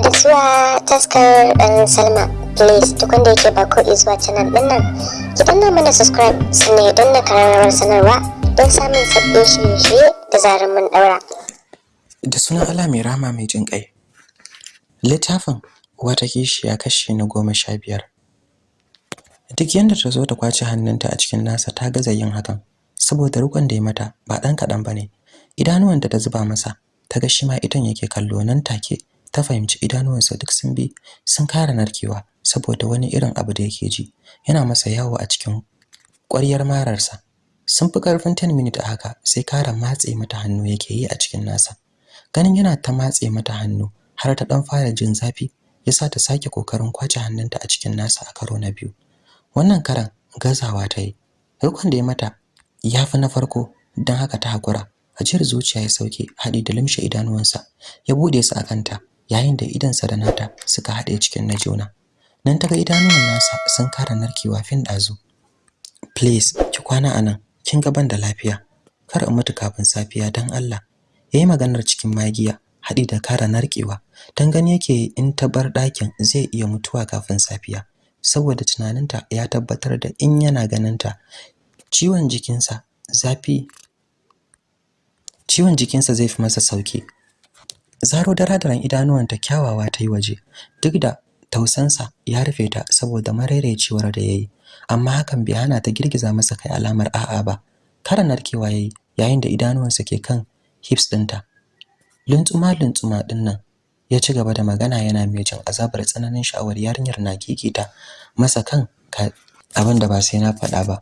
da zuwa taskar ɗan salma. Please duk wanda yake ba ko zuwa canal ɗin nan ki danna mana subscribe sannan don na kararrawar sanarwa don samun sabbin shirye-shirye da zarar mun ɗaura. Da sunan Allah mai rama mai jin ƙai. Littafin wata kishiya kashi na goma sha biyar. Duk yadda ta zo ta ƙwace hannunta a cikin nasa ta gaza yin hakan saboda rukun da ya mata ba ɗan kaɗan ba ne. Idanuwanta ta zuba masa ta ga shi ma itan yake kallo nan take. Ta fahimci idanuwansa duk sun bi sun kara narkewa saboda wani irin abu da yake ji. Yana masa yawo a cikin ƙwaryar mararsa. Sun fi ƙarfin 10 minute a haka sai kara matse mata hannu yake yi a cikin nasa. Ganin yana ta matse mata hannu har ta dan fara jin zafi yasa ta sake ƙoƙarin ƙwace hannunta a cikin nasa a karo na biyu. Wannan karan gazawa ta yi. Rukun da ya mata ya fi na farko don haka ta hakura ajiyar zuciya ya sauke haɗi da limshe idanuwansa ya buɗe su a kanta. Yayin da idansa da nata suka haɗe cikin na juna. Nan ta ga idanuwan nasa sun kara narkewa fin ɗazu. Please ki kwana a nan kin ga ban da lafiya. Kar in mutu kafin safiya dan Allah. Yayi maganar cikin magiya haɗi da kara narkewa. Dan gani yake in ta bar ɗakin zai iya mutuwa kafin safiya. Saboda tunaninta ya tabbatar da in yana ganinta ciwon jikinsa zafi ciwon jikinsa zai fi masa sauƙi. Zaro daradaran idanuwanta kyawawa ta yi waje duk da tausansa ya rufe ta saboda marairecewar da yayi amma hakan bai hana ta girgiza masa kai alamar a'a ba. Kara narkewa yayi yayin da idanuwansa ke kan hips ɗinta luntsuma luntsuma ɗin nan ya ci gaba da magana yana mai jin azabar tsananin sha'awar yarinyar na kikita masa kan abin da ba sai na faɗa ba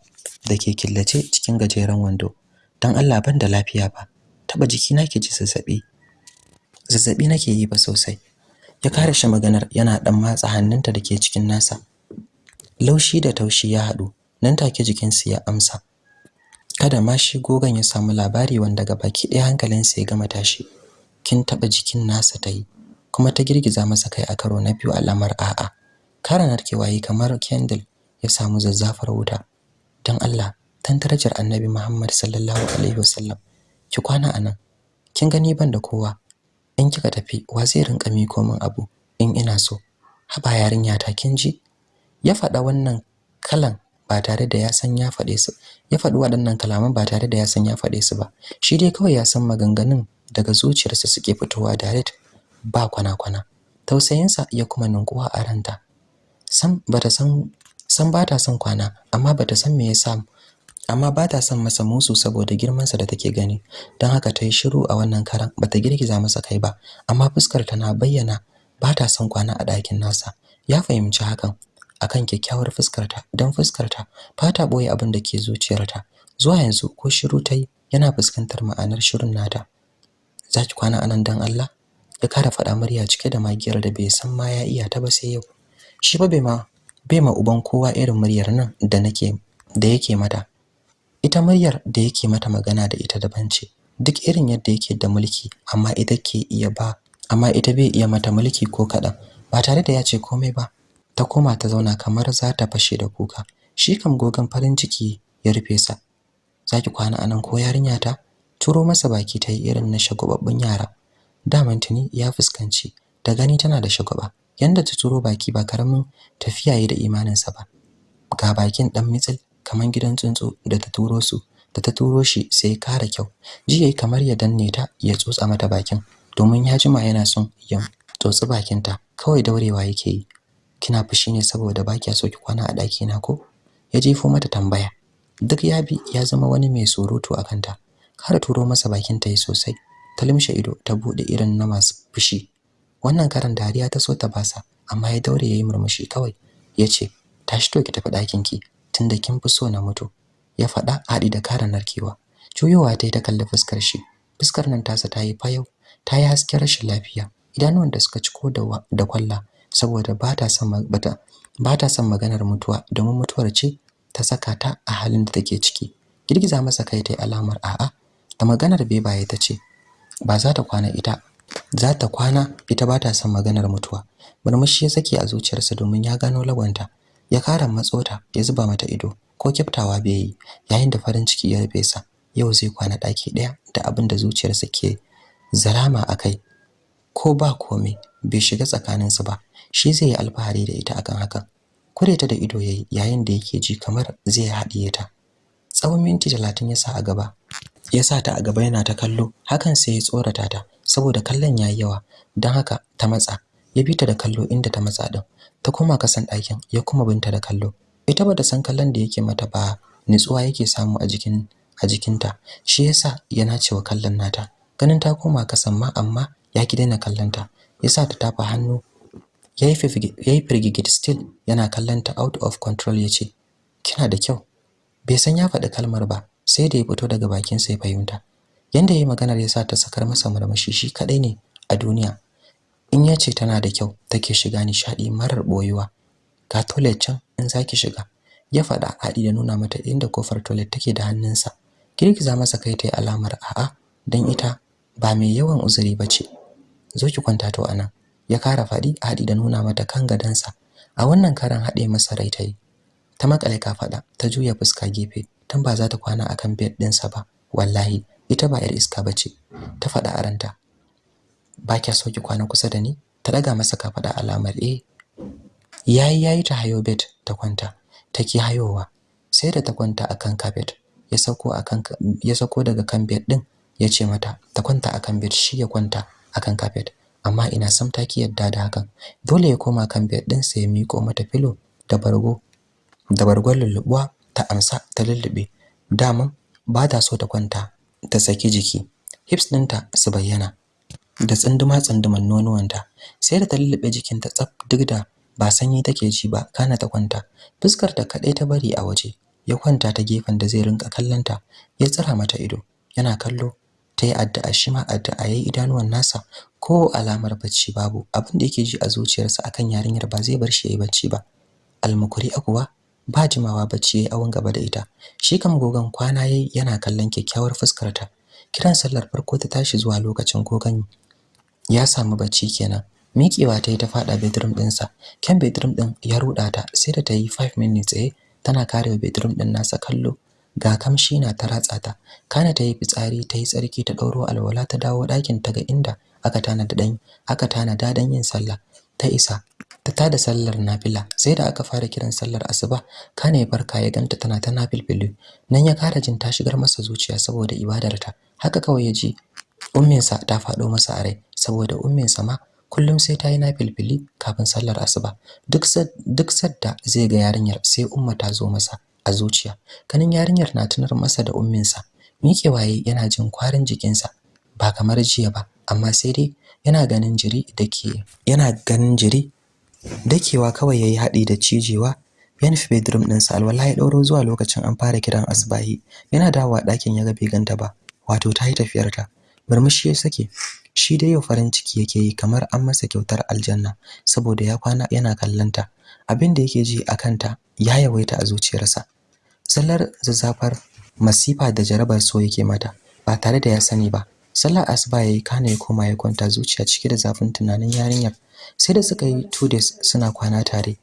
da ke killace cikin gajeren wando. Don Allah ban da lafiya ba taba jiki na ke ji zazzaɓi zazzaɓi nake yi ba sosai. Ya kare shi maganar yana dan matsa hannunta da ke cikin nasa. Laushi da taushi ya haɗu. Nan take jikinsu ya amsa. Kada ma shi gogon ya samu labari wanda ga baki ɗaya hankalinsa ya gama tashi. Kin taba jikin nasa ta yi kuma ta girgiza masa kai a karo na biyu alamar a'a. Kara narkewa yi kamar candle ya samu zazzafar wuta. Don Allah dan darajar Annabi Muhammad sallallahu alaihi wasallam ki kwana a nan kin gani ban da kowa. In kika tafi wa zai rinka miko min abu in ina so? Haba yarinya ta kin ji? Ya faɗa wannan kalan ba tare da ya san ya faɗe su ya faɗi waɗannan kalaman ba tare da ya san ya faɗe su ba. Shi dai kawai ya san maganganun daga zuciyarsa suke fitowa direct ba kwana-kwana. Tausayinsa ya kuma ninkuwa a ranta. San bata san san bata son kwana amma bata san me yasa amma bata son masa musu saboda girmansa da take gani. Don haka ta yi shiru a wannan karan bata girgiza masa kai ba. Amma fuskar ta na bayyana bata son kwana a ɗakin nasa. Ya fahimci hakan akan kyakkyawar fuskarta don fuskarta ba ta ɓoye abin da ke zuciyarta zuwa yanzu ko shiru ta yi yana fuskantar ma'anar shirun nata. Zaki kwana a nan dan Allah? Ya kara faɗa murya cike da magiyar da bai san ma ya iya ta ba sai yau. Shi ba bai ma bai ma uban kowa irin muryar nan da nake da yake mata. Ita muryar da yake mata magana da ita daban ce. Duk irin yadda yake da mulki amma ita ke iya ba amma ita bai iya mata mulki ko kaɗan. Ba tare da ya ce komai ba ta koma ta zauna kamar za ta fashe da kuka. Shi kam gogon farin ciki ya rufe sa. Zaki kwana a nan ko yarinya ta? Turo masa baki ta yi irin na shagobabbun yara. Daman tuni ya fuskanci da gani tana da shagwaba. Yanda ta turo baki ba ƙaramin tafiya yi da imaninsa ba. Ga bakin dan mitsil kaman gidan tsuntsu da ta turo su da ta turo shi sai kara kyau. Ji yayi kamar ya danne ta ya tsotsa mata bakin domin ya jima yana son ya tsotsi bakinta. Kawai daurewa yake yi. Kina fushi ne saboda baki so ki kwana a daki na ko? Ya jefo mata tambaya. Duk ya bi ya zama wani mai surutu a kanta. Har turo masa bakin ta yi sosai. Ta limshe ido ta buɗe irin na masu fushi. Wannan karan dariya ta so ta basa amma ya daure yayi murmushi kawai. Yace tashi to ki tafi ɗakin ki tunda kin fi so na mutu ya faɗa haɗi da kara narkewa. Juyowa ta yi ta kalli fuskar shi. Fuskar nan tasa ta yi fayau ta yi hasken rashin lafiya. Idanuwan da suka ciko da kwalla saboda ba ta son bata ba ta son maganar mutuwa domin mutuwar ce ta saka ta a halin da take ciki. Girgiza masa kai ta yi alamar a'a. Da maganar bebaye ta ce ba za ta kwana ita za ta kwana ita ba ta son maganar mutuwa. Murmushi ya sake a zuciyarsa domin ya gano lagwanta ya kara matsota ya zuba mata ido ko kyaftawa bai yi yayin da farin ciki ya rufe sa. Yau zai kwana daki ɗaya da abin da zuciyarsa ke zarama akai ko ba komai bai shiga tsakaninsu ba. Shi zai yi alfahari da ita akan hakan. Kure ta da ido yayi yayin da yake ji kamar zai haɗiye ta. Tsawon minti talatin ya sa a gaba ya sa ta a gaba yana ta kallo. Hakan sai ya tsorata ta saboda kallon yayi yawa. Don haka ta matsa. Ya bi ta da kallo inda ta matsa din ta koma kasan ɗakin ya kuma binta da kallo. Ita bata san kallon da yake mata ba nutsuwa yake samu a jikin a jikinta. Shi yasa yana cewa kallon nata. Ganin ta koma kasan ma amma ya ki daina kallonta. Yasa ta tafa hannu yayi yayi firgigit still yana kallonta out of control ya ce kina da kyau. Bai san ya faɗi kalmar ba sai da ya fito daga bakin sa ya fahimta. Yanda yayi maganar yasa ta sakar masa murmushi shi kadai ne a duniya. In ya ce tana da kyau take shiga nishadi marar boyuwa ga toilet can in zaki shiga. Ya faɗa haɗi da nuna mata inda ƙofar toilet take da hannunsa. Girgiza masa kai tayi alamar a'a dan ita ba mai yawan uzuri bace zo ki kwanta to a nan ya kara faɗi haɗi da nuna mata kan gadansa a wannan karan haɗe masa rai tayi. Ta makale ka faɗa ta juya fuska gefe tun ba za ta kwana akan bed ɗinsa ba. Wallahi ita ba yar iska bace ta faɗa a ranta. Ba kya so ki kwana kusa da ni? Ta daga masa kafaɗa alamar eh. Yayi yayi ta hayo bed ta kwanta take hayowa sai da ta kwanta akan carpet ya sako akan ya sako daga kan bed din ya ce mata ta kwanta akan bed shi ya kwanta akan carpet amma ina sam ta ki yadda da hakan. Dole ya koma kan bed din sai ya miko mata filo da bargo da bargon lullubuwa ta amsa ta lullube daman ba ta so ta kwanta ta saki jiki. Hips ɗinta su bayyana. Da tsunduma tsunduman nonuwanta. Sai da ta lullube jikinta tsaf duk da ba sanyi take ji ba kana ta kwanta. Fuskar ta kadai ta bari a waje ya kwanta ta gefen da zai rinka kallanta ya tsira mata ido yana kallo ta yi addu'a shi ma addu'a yayi idanuwan nasa. Ko alamar bacci babu abin da yake ji a zuciyarsa akan yarinyar ba zai bar shi yayi bacci ba. Almukuri akuwa ba jimawa bacci yayi awon gaba da ita. Shi kam gogon kwana yayi yana kallon kyakkyawar fuskar ta kiran sallar farko ta tashi zuwa lokacin gogon ya samu bacci kenan. Miƙewa ta yi ta faɗa bedroom ɗinsa. Kyan bedroom ɗin ya ruɗa ta sai da ta yi 5 minutes tsaye tana karewa bedroom ɗin nasa kallo. Ga kamshi na ta ratsa ta. Kana ta yi fitsari ta yi tsarki ta ɗauro alwala ta dawo ɗakin ta ga inda aka tana da dan aka tana da dan yin sallah. Ta isa ta tada sallar nafila sai da aka fara kiran sallar asuba. Kana ya farka ya ganta tana ta nafilfili nan ya kara jin ta shigar masa zuciya saboda ibadarta. Haka kawai ya ji umminsa ta faɗo masa a rai. Saboda umminsa ma kullum sai ta yi nafilfili kafin sallar asuba. Duk duk sadda zai ga yarinyar sai umma ta zo masa a zuciya. Kanin yarinyar na tunar masa da umminsa miƙewaye yana jin kwarin jikinsa ba kamar jiya ba amma sai dai yana ganin jiri dake yana ganin jiri dakewa kawai yayi haɗi da cijewa. Ya nufi bedroom ɗinsa alwala ya ɗauro zuwa lokacin an fara kiran asbahi yana dawowa ɗakin ya ga bai ganta ba wato ta yi tafiyarta murmushi ya sake. Shi dai yau farin ciki yake yi kamar an masa kyautar aljanna saboda ya kwana yana kallanta abin da yake ji a kanta ya yawaita a zuciyarsa. Sallar zazzafar masifa da jarabar so yake mata ba tare da ya sani ba. Sallar asuba yayi kana ya koma ya kwanta zuciya cike da zafin tunanin yarinyar. Sai da suka yi two days suna kwana tare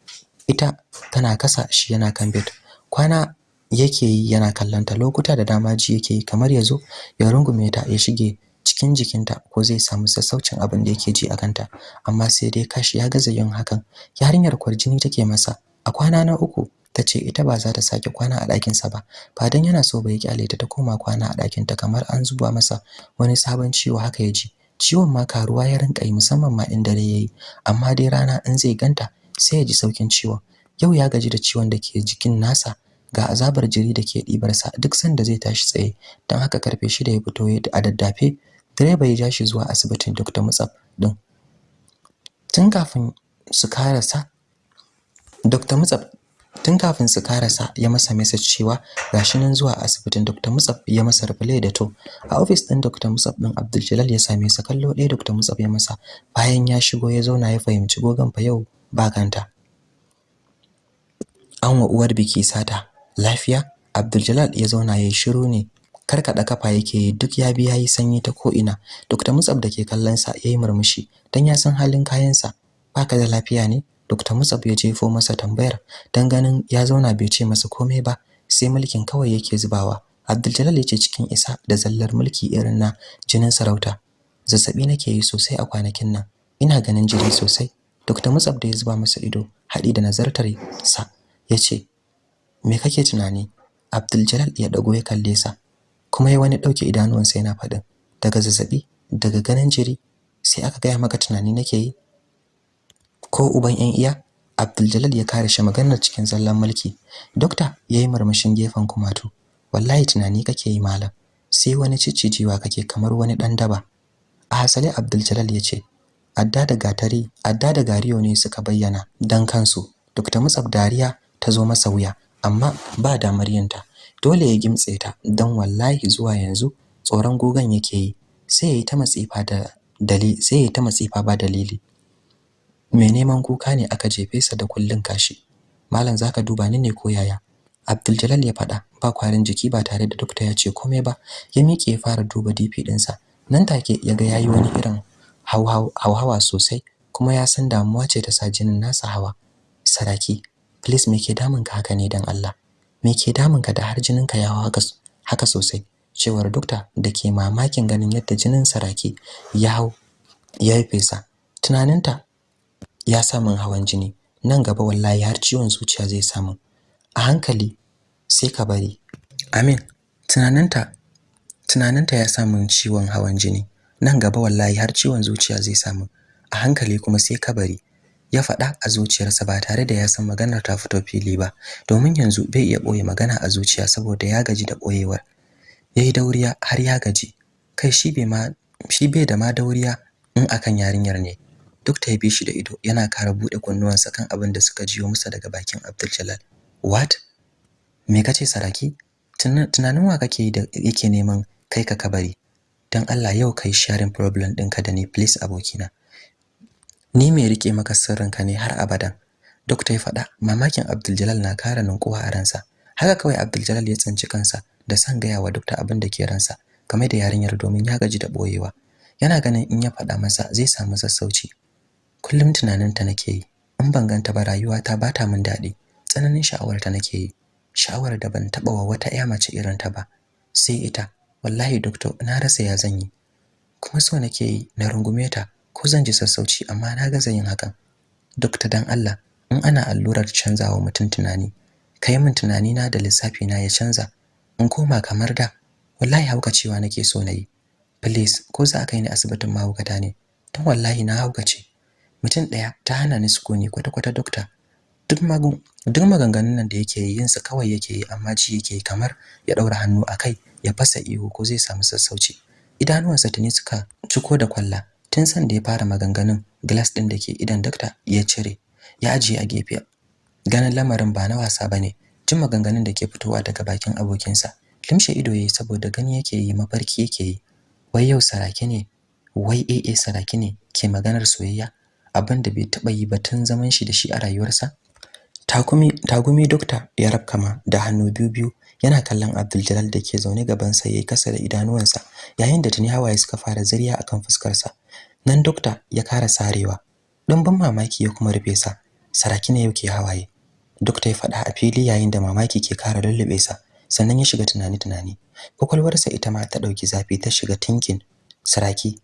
ita tana kasa shi yana kan bed. Kwana yake yi yana kallanta lokuta da dama ji yake yi kamar ya zo ya rungume ta ya shige cikin jikinta ko zai samu sassaucin abin da yake ji a kanta. Amma sai dai kashi ya gaza yin hakan. Yarinyar kwarjini take masa. A kwana na uku tace ita ba za ta sake kwana a ɗakin sa ba. Ba dan yana so ba ya ƙyale ta ta koma kwana a ɗakin ta kamar an zuba masa wani sabon ciwo haka ya ji. Ciwon ma karuwa ya rinka yi musamman ma in dare yayi amma dai rana in zai ganta sai ya ji saukin ciwon. Yau ya gaji da ciwon da ke jikin nasa. Ga azabar jiri da ke ɗibarsa duk sanda zai tashi tsaye. Don haka ƙarfe shida ya fito a daddafe direba ya ja shi zuwa asibitin Dr. Mutsaf din tun kafin su karasa Dr. Mutsaf tun kafin su karasa ya masa message cewa gashi nan zuwa asibitin Dr. Mutsaf ya masa reply da to a office din Dr. Mutsaf din Abdul Jalal ya same sa kallo ɗaya Dr. Mutsaf ya masa bayan ya shigo ya zauna ya fahimci gogon fa yau ba kanta an wa uwar biki sata lafiya Abdul Jalal ya zauna yayi shiru ne karkada kafa yake duk ya bi yayi sanyi ta ko ina Dr. Mutsab da ke kallon sa yayi murmushi dan ya san halin kayan sa baka da lafiya ne Dr. Mutsab ya jefo masa tambayar dan ganin ya zauna bai ce masa komai ba sai mulkin kawai yake zubawa Abdul Jalal ya ce cikin isa da zallar mulki irin na jinin sarauta zazzaɓi nake yi sosai a kwanakin nan ina ganin jiri sosai Dr. Mutsab da ya zuba masa ido haɗi da nazartar sa ya ce me kake tunani Abdul ya dago ya kalle sa kuma ya wani ɗauke idanuwansa yana faɗin daga zazzaɓi daga ganin jiri sai aka gaya maka tunani nake yi. Ko uban yan iya Abdul ya kare shi maganar cikin zallan mulki. Dokta yayi murmushin gefen kumatu wallahi tunani kake yi malam sai wani ciccijewa kake kamar wani dan daba. A hasale Abdul ya ce adda da gatari adda da gariyo ne suka bayyana dan kansu. Dr. Mutsab dariya ta zo masa wuya amma ba damar yinta. Dole ya gimtse ta dan wallahi zuwa yanzu tsoron gogan yake yi. Sai yayi ta matsifa da dalili sai ta matsifa ba dalili. Mai neman kuka ne aka jefe sa da kullun kashi. Malam zaka duba ni ne ko yaya? Abdul ya faɗa ba kwarin jiki ba tare da dokta ya ce komai ba. Ya miƙe ya fara duba DP ɗinsa nan take ya ga yayi wani irin hauhawa sosai kuma ya san damuwa ce ta sa jinin nasa hawa. Saraki please me ke damun ka haka ne dan Allah? Me ke damun ka da har jinin ka ya hawa haka sosai? Cewar dokta da ke mamakin ganin yadda jinin saraki ya hau ya fesa. Tunaninta ya samun hawan jini. Nan gaba wallahi har ciwon zuciya zai samu a hankali sai ka bari. Amin. Tunaninta tunaninta ya samu ciwon hawan jini. Nan gaba wallahi har ciwon zuciya zai samu a hankali kuma sai ka bari. Ya faɗa a zuciyarsa ba tare da ya san maganar ta fito fili ba. Domin yanzu bai iya ɓoye magana a zuciya saboda ya gaji da ɓoyewar. Yayi dauriya har ya gaji. Kai shi bai ma shi bai da ma dauriya in akan yarinyar ne. Duk ta bi shi da ido yana kara buɗe kunnuwansa kan abin da suka jiyo masa daga bakin Abdul Jalal what? Me kace saraki? Tunanin wa kake da yake neman kai ka kabari? Dan Allah yau kai sharing problem ɗinka da ni please abokina. Ni me riƙe maka sirrinka ne har abadan. Dokta ya faɗa mamakin Abdul na kara ninkuwa a ransa. Haka kawai Abdul ya tsinci kansa da san gaya wa dokta abin da ke ransa game da yarinyar domin ya gaji da boyewa yana ganin in ya faɗa masa zai samu sassauci. Kullum tunaninta nake yi in ban ganta ba rayuwata ba ta min daɗi. Tsananin sha'awarta nake yi. Sha'awar da ban taɓa wa wata ƴa mace irin ta ba. Sai ita. Wallahi doctor na rasa ya zan yi. Kuma so nake yi na rungume ta. Ko zan ji sassauci amma na gaza yin hakan. Doctor dan Allah in ana allurar canzawa mutum tunani kai min tunani na da lissafi na ya canza. In koma kamar da wallahi haukacewa nake so na yi. Please ko za ka yi ni asibitin mahaukata ne? Don wallahi na haukace. Mutum ɗaya ta hana ni sukuni kwata-kwata dokta. Duk magun duk maganganun nan da yake yi yinsa kawai yake yi amma ji yake kamar ya ɗaura hannu a kai ya fasa ihu ko zai samu sassauci. Idanuwansa tuni suka ciko da kwalla. Tun san da ya fara maganganun glass ɗin da ke idan dokta ya cire ya ajiye a gefe. Ganin lamarin ba na wasa ba ne jin maganganun da ke fitowa daga bakin abokinsa. Limshe ido yayi saboda gani yake yi mafarki yake yi. Wai yau saraki ne? Wai AA saraki ne ke maganar soyayya? Abin da bai taba yi ba tun zaman shi da shi a rayuwarsa? Takumi tagumi dokta ya rabkama da hannu biyu biyu yana kallon Abdul da ke zaune gaban sa yayi kasa da idanuwansa yayin da tuni hawaye suka fara zuriya akan fuskar sa nan dokta ya kara sarewa. Ban mamaki ya kuma rufe sa. Saraki ne yake hawaye. Dokta ya faɗa a fili yayin da mamaki ke kara lullube sa. Sannan ya shiga tunani tunani kwakwalwarsa ita ma ta ɗauki zafi ta shiga tinkin. Saraki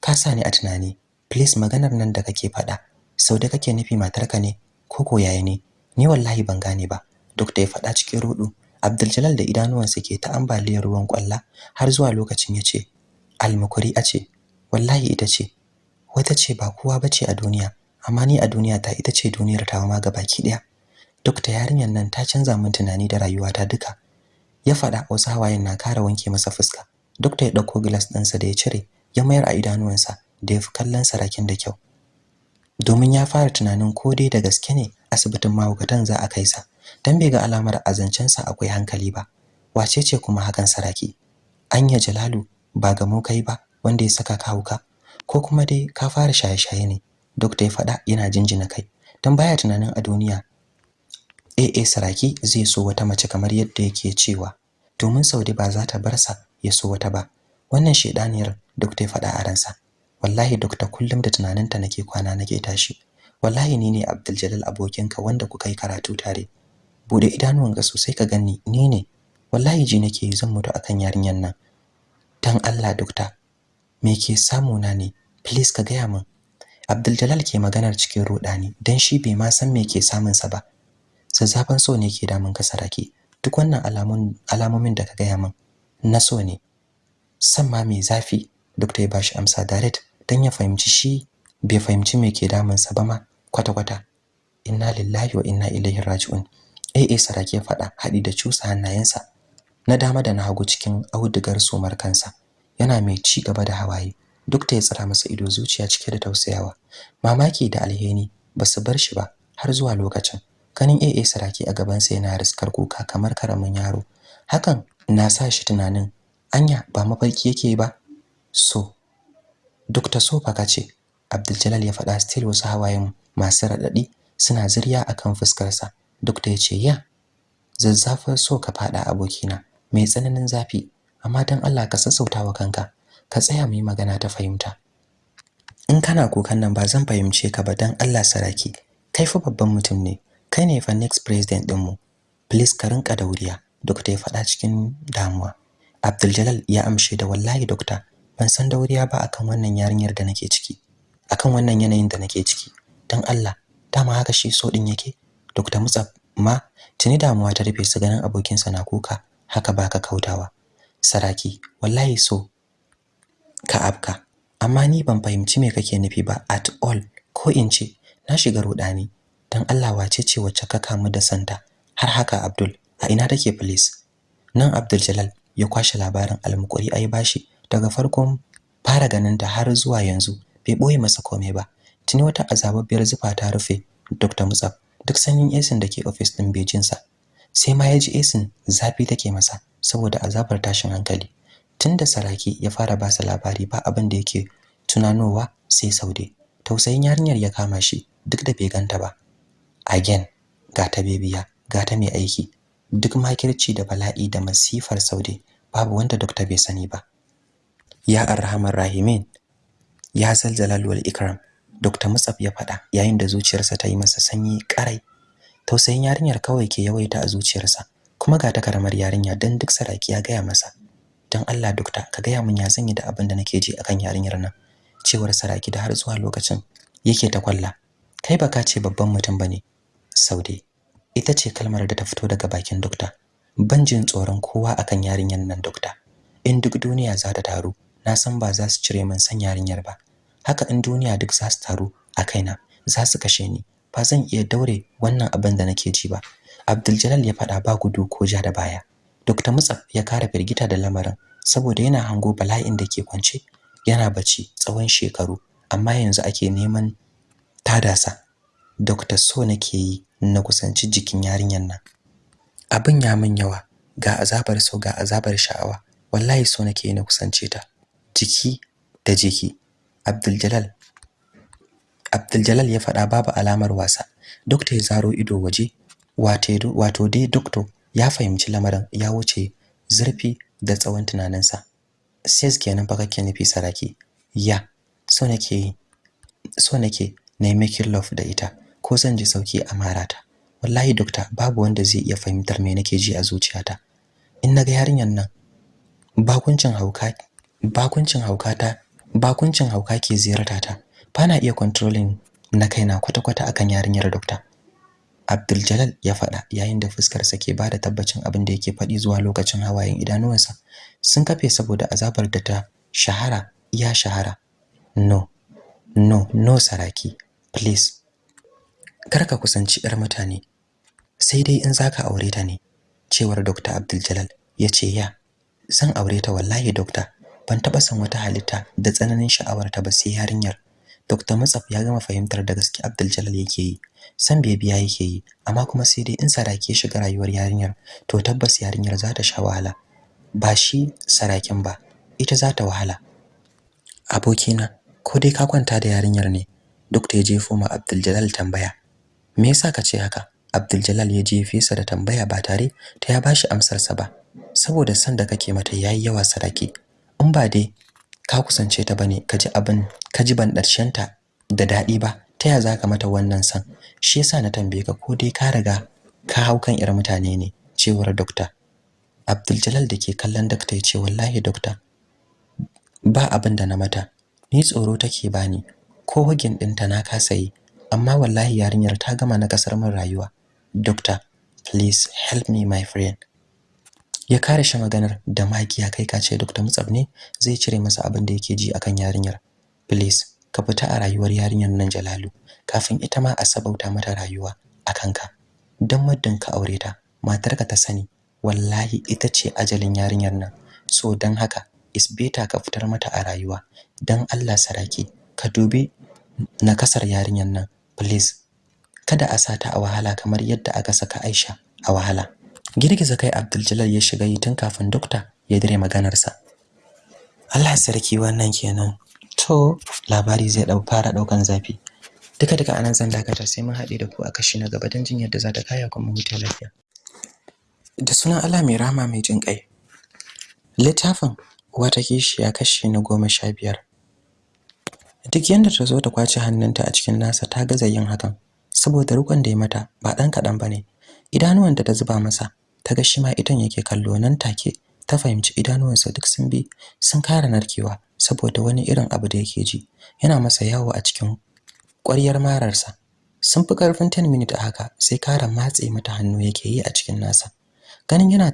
ka sa ni a tunani. Please maganar nan da kake faɗa sau da kake nufi matarka ne ko ko yaya ne? Ni wallahi ban gane ba. Duk da ya faɗa cikin rudu Abdul da idanuwansa ke ta ambaliyar ruwan kwalla har zuwa lokacin ya ce almukuri a ce wallahi ita ce. Wata ce ba kowa bace a duniya amma ni a duniya ta ita ce duniyar ta ma baki ɗaya duk ta yarinyar nan ta canza min tunani da rayuwata duka. Ya faɗa wasu hawayen na kara wanke masa fuska. Duk ya ɗauko glass ɗinsa da ya cire ya mayar a idanuwansa da ya fi kallon sarakin da kyau. Domin ya fara tunanin ko dai da gaske ne asibitin mahaukatan za a kai sa. Dan bai ga alamar azancensa akwai hankali ba. Wace ce kuma hakan saraki? Anya jalalu ba ga mu kai ba. Wanda ya saka ka hauka. Ko kuma dai ka fara shaye-shaye ne doctor ya faɗa yana jinjina kai. Dan baya tunanin a duniya AA saraki zai so wata mace kamar yadda yake cewa domin Saudi ba za ta bar sa ya so wata ba. Wannan shedaniyar doctor ya faɗa a ransa. Wallahi doctor kullum da tunaninta nake kwana nake tashi. Wallahi ni ne Abdul Jalal abokinka wanda kuka yi karatu tare. Bude idanuwanka sosai ka gani ni ne. Wallahi ji nake zan mutu akan yarinyar nan. Dan Allah doctor me ke samu na ne? Please ka gaya min. Abdul ke maganar cikin rudani dan shi bai ma san me ke samun sa ba zazzafan so ne ke damun ka saraki. Duk wannan alamun alamomin da ka gaya min na so ne. San ma mai zafi? Doctor ya bashi amsa direct dan ya fahimci shi bai fahimci me ke damun sa ba ma kwata kwata inna lillahi wa inna ilaihi raji'un. Eh eh saraki ya faɗa haɗi da cusa hannayensa. Na dama da na hagu cikin audugar sumar kansa. Yana mai ci gaba da hawaye duk da ya tsara masa ido zuciya cike da tausayawa mamaki da alheri ba su bar shi ba har zuwa lokacin kanin AA saraki a gaban sa yana riskar kuka kamar ƙaramin yaro hakan na sa shi tunanin anya ba mafarki yake ba so Dr. Sofa kace Abdul ya faɗa still wasu hawayen masu radadi suna zuriya akan fuskar sa Dr. ya ce ya zazzafar so ka fada abokina mai tsananin zafi amma dan Allah ka sassautawa kanka ka tsaya mu yi magana ta fahimta. In kana kukan nan ba zan fahimce ka ba dan Allah saraki kai fa babban mutum ne. Kai ne fa next president din mu please ka rinka dauriya doctor ya faɗa cikin damuwa. Abdul ya amshe da wallahi doctor ban san dauriya ba akan wannan yarinyar da nake ciki akan wannan yanayin da nake ciki. Dan Allah dama haka shi so din yake. Dr. Mutsaf ma tuni damuwa ta rufe su ganin abokinsa na kuka haka baka kautawa. Saraki wallahi so ka afka. Amma ni ban fahimci me kake nufi ba at all ko in ce na shiga rudani dan Allah wace ce wacce ka kamu da santa? Har haka Abdul a ina take please nan Abdul Jalal ya kwashe labarin almukuri ai bashi. Daga farkon fara ganin ta har zuwa yanzu bai ɓoye masa komai ba. Tuni wata azababbiyar zufa ta rufe Dr. Musab duk sanyin esin da ke office din bejinsa sai ma ya ji esin zafi take masa saboda azabar tashin hankali tunda saraki ya fara ba sa labari ba abin da yake tunanowa sai saude tausayin yarinyar ya kama shi duk da bai ganta ba again ga ta bebiya ga ta mai aiki duk makirci da bala'i da masifar saude babu wanda dokta bai sani ba ya arhamar rahimin ya zalzalal wal ikram Dr. Mutsaf ya faɗa yayin da zuciyarsa ta yi masa sanyi ƙarai. Tausayin yarinyar kawai ke yawaita a zuciyarsa, kuma ga ta karamar yarinya dan duk saraki ya gaya masa. Dan Allah dokta ka gaya min ya zan yi da abin da nake ji akan yarinyar nan. Cewar saraki da har zuwa lokacin yake ta kwalla. Kai baka ce babban mutum ba ne. Saude. Ita ce kalmar da ta fito daga bakin dokta. Ban jin tsoron kowa akan yarinyar nan dokta. In duk duniya za ta taru, na san ba za su cire min san yarinyar ba. haka in duniya duk za su taru a kaina za su kashe ni ba zan iya daure wannan abin da nake ji ba. Abdul ya faɗa ba gudu ko ja da baya. Dr. Mutsaf ya kara firgita da lamarin saboda yana hango bala'in da ke kwance. Yana bacci tsawon shekaru amma yanzu ake neman tadasa. Dr. so nake yi na kusanci jikin yarinyar nan. Abin ya min yawa ga azabar so ga azabar sha'awa. Wallahi so nake na kusance ta. Jiki da jiki. Abdul Jalal ya faɗa babu alamar wasa. Dokta ya zaro ido waje wato dai dokto ya fahimci lamarin ya wuce zurfi da tsawon tunaninsa. Ses kenan fa kake nufi saraki? Ya so nake so nake na yi love da ita ko zan ji sauƙi a marata wallahi dokta babu wanda zai iya fahimtar me nake ji a zuciyata. In na ga yarinyar nan bakuncin hauka bakuncin haukata bakuncin hauka ke ziyarta ta. Bana iya controlling na kaina kwata-kwata akan yarinyar dokta. Abdul Jalal ya faɗa yayin da fuskar sa ke ba da tabbacin abin da yake faɗi zuwa lokacin hawayen idanuwansa. Sun kafe saboda azabar da ta shahara ya shahara. No no no saraki please. Kar ka kusanci yar mutane. Sai dai in zaka aure ta ne cewar Dr. Abdul Jalal ya ce ya san aure ta wallahi doctor ban taba san wata halitta da tsananin sha'awar ta ba sai yarinyar. Dr. Mutsaf ya gama fahimtar da gaske Abdul Jalal yake yi. San bebiya yake yi amma kuma sai dai in sarake shiga rayuwar yarinyar to tabbas yarinyar za ta sha wahala. Ba shi sarakin ba ita za ta wahala. Abokina ko dai ka kwanta da yarinyar ne? Dr. ya jefo ma Abdul Jalal tambaya. Me yasa ka ce haka? Abdul Jalal ya jefe sa da tambaya ba tare ta ya bashi amsar sa ba saboda san da kake mata yayi yawa saraki in ba dai ka kusance ta ba ne ka ji abin ka ji ban ta da daɗi ba ta ya zaka mata wannan san? Shi yasa na tambaye ka ko dai ka riga ka hau kan irin mutane ne? Cewar doctor Abdul Jalal dake kallon doctor ya ce wallahi doctor ba abin da na mata. Ni tsoro take bani ko hugin ɗinta na kasa yi amma wallahi yarinyar ta gama na ƙasar min rayuwa. Doctor please help me my friend. Ya kare shi maganar da magiya kai kace Dr. Mutsab ne zai cire masa abin da yake ji akan yarinyar. Please ka fita a rayuwar yarinyar nan Jalalu. Kafin ita ma a sabauta mata rayuwa akan ka dan muddin ka aure ta matarka ta sani wallahi ita ce ajalin yarinyar nan. So dan haka is better ka fitar mata a rayuwa. Dan Allah saraki ka dubi nakasar yarinyar nan. Please kada a sata a wahala kamar yadda aka saka Aisha a wahala. Girgiza kai Abdul ya shiga yi tun kafin dokta ya dire maganarsa. Allah sarki wannan kenan. To labari zai ɗau fara ɗaukan zafi. Duka duka a nan zan dakata sai mun haɗe da ku a kashi na gaba don jin yadda za ta kaya kuma huta lafiya. Da sunan Allah mai rahama mai jin kai littafin wata kishiya kashi na goma sha biyar. Duk yanda ta zo ta ƙwace hannunta a cikin nasa ta gaza yin hakan. Saboda rukun da ya mata ba dan kadan ba ne idanuwanta ta zuba masa. Ta ga shi ma idan yake kallo nan take. Ta fahimci idanuwansa duk sun bi sun kara narkewa saboda wani irin abu da yake ji. Yana masa yawo a cikin ƙwaryar mararsa. Sun fi ƙarfin 10 minutes a haka sai kara matse mata hannu yake yi a cikin nasa. Ganin yana